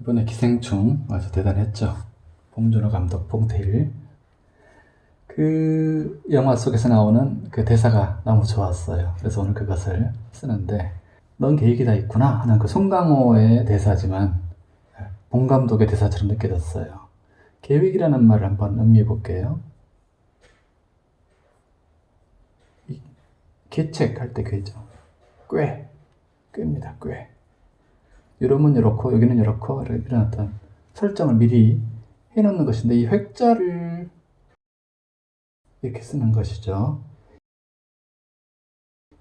이번에 기생충 아주 대단했죠. 봉준호 감독 봉태일. 그 영화 속에서 나오는 그 대사가 너무 좋았어요. 그래서 오늘 그것을 쓰는데 넌 계획이 다 있구나 하는 그 송강호의 대사지만 봉 감독의 대사처럼 느껴졌어요. 계획이라는 말을 한번 음미해 볼게요. 이 계책할 때 꾀죠. 꾀. 꾀입니다. 꾀. 이러면 이렇고 여기는 이렇고 이런 어떤 설정을 미리 해놓는 것인데 이 획자를 이렇게 쓰는 것이죠.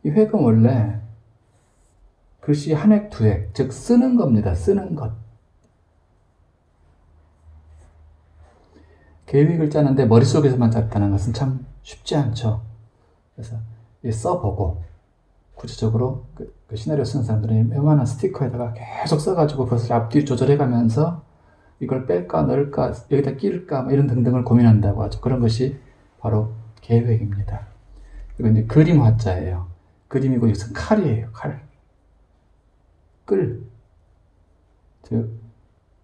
이 획은 원래 글씨 한 획, 두 획, 즉 쓰는 겁니다. 쓰는 것. 계획을 짜는데 머릿속에서만 짰다는 것은 참 쉽지 않죠. 그래서 써보고 구체적으로 그, 그 시나리오 쓰는 사람들은 웬만한 스티커에다가 계속 써가지고 그것을 앞뒤 조절해가면서 이걸 뺄까 넣을까 여기다 끼울까 뭐 이런 등등을 고민한다고 하죠. 그런 것이 바로 계획입니다. 이건 이제 그림 화자예요. 그림이고 이것은 칼이에요. 칼. 끌. 즉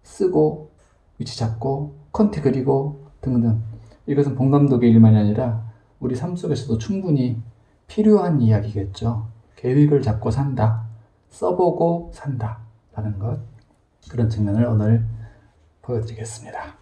쓰고 위치 잡고 컨테 그리고 등등. 이것은 본 감독의 일만이 아니라 우리 삶 속에서도 충분히 필요한 이야기겠죠. 계획을 잡고 산다. 써보고 산다. 라는 것. 그런 측면을 오늘 보여드리겠습니다.